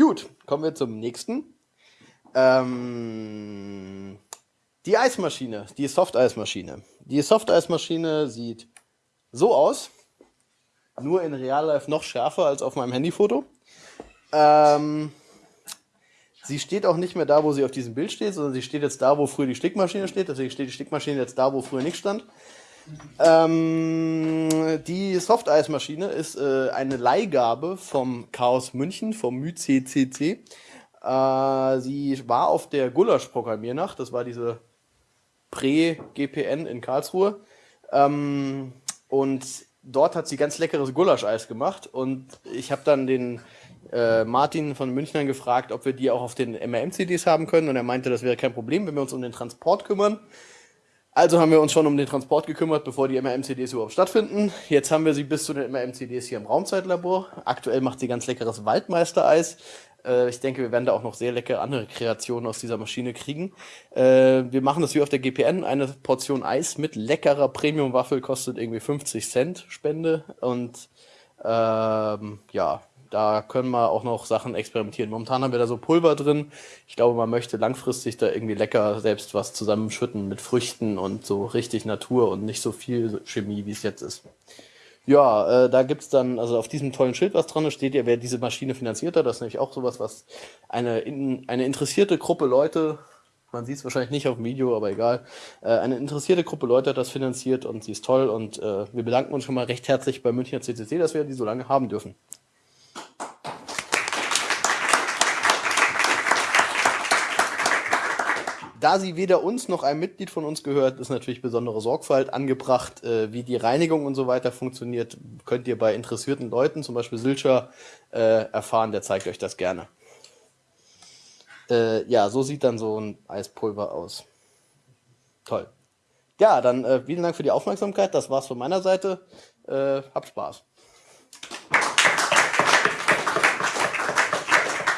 Gut, kommen wir zum nächsten. Ähm, die Eismaschine, die Soft-Eismaschine. Die Soft-Eismaschine sieht so aus, nur in Real Life noch schärfer als auf meinem Handyfoto. Ähm, sie steht auch nicht mehr da, wo sie auf diesem Bild steht, sondern sie steht jetzt da, wo früher die Stickmaschine steht. Deswegen steht die Stickmaschine jetzt da, wo früher nichts stand. Ähm, die Softeismaschine ist äh, eine Leihgabe vom Chaos München, vom MyCCC. Äh, sie war auf der Gulasch-Programmiernacht, das war diese Prä-GPN in Karlsruhe. Ähm, und dort hat sie ganz leckeres Gulascheis gemacht und ich habe dann den äh, Martin von München gefragt, ob wir die auch auf den MRM-CDs haben können und er meinte, das wäre kein Problem, wenn wir uns um den Transport kümmern. Also haben wir uns schon um den Transport gekümmert, bevor die MRM-CDs überhaupt stattfinden. Jetzt haben wir sie bis zu den MRM-CDs hier im Raumzeitlabor. Aktuell macht sie ganz leckeres Waldmeistereis. Äh, ich denke, wir werden da auch noch sehr leckere andere Kreationen aus dieser Maschine kriegen. Äh, wir machen das wie auf der GPN. Eine Portion Eis mit leckerer Premium-Waffel kostet irgendwie 50 Cent Spende. Und ähm, ja, da können wir auch noch Sachen experimentieren. Momentan haben wir da so Pulver drin. Ich glaube, man möchte langfristig da irgendwie lecker selbst was zusammenschütten mit Früchten und so richtig Natur und nicht so viel Chemie, wie es jetzt ist. Ja, äh, da gibt's dann, also auf diesem tollen Schild, was dran steht ja, wer diese Maschine finanziert hat. Das ist nämlich auch sowas, was eine, in, eine interessierte Gruppe Leute, man sieht es wahrscheinlich nicht auf dem Video, aber egal, äh, eine interessierte Gruppe Leute hat das finanziert und sie ist toll und äh, wir bedanken uns schon mal recht herzlich bei Münchner CCC, dass wir die so lange haben dürfen. Da sie weder uns noch einem Mitglied von uns gehört, ist natürlich besondere Sorgfalt angebracht. Äh, wie die Reinigung und so weiter funktioniert, könnt ihr bei interessierten Leuten, zum Beispiel Silcher, äh, erfahren. Der zeigt euch das gerne. Äh, ja, so sieht dann so ein Eispulver aus. Toll. Ja, dann äh, vielen Dank für die Aufmerksamkeit. Das war's von meiner Seite. Äh, habt Spaß.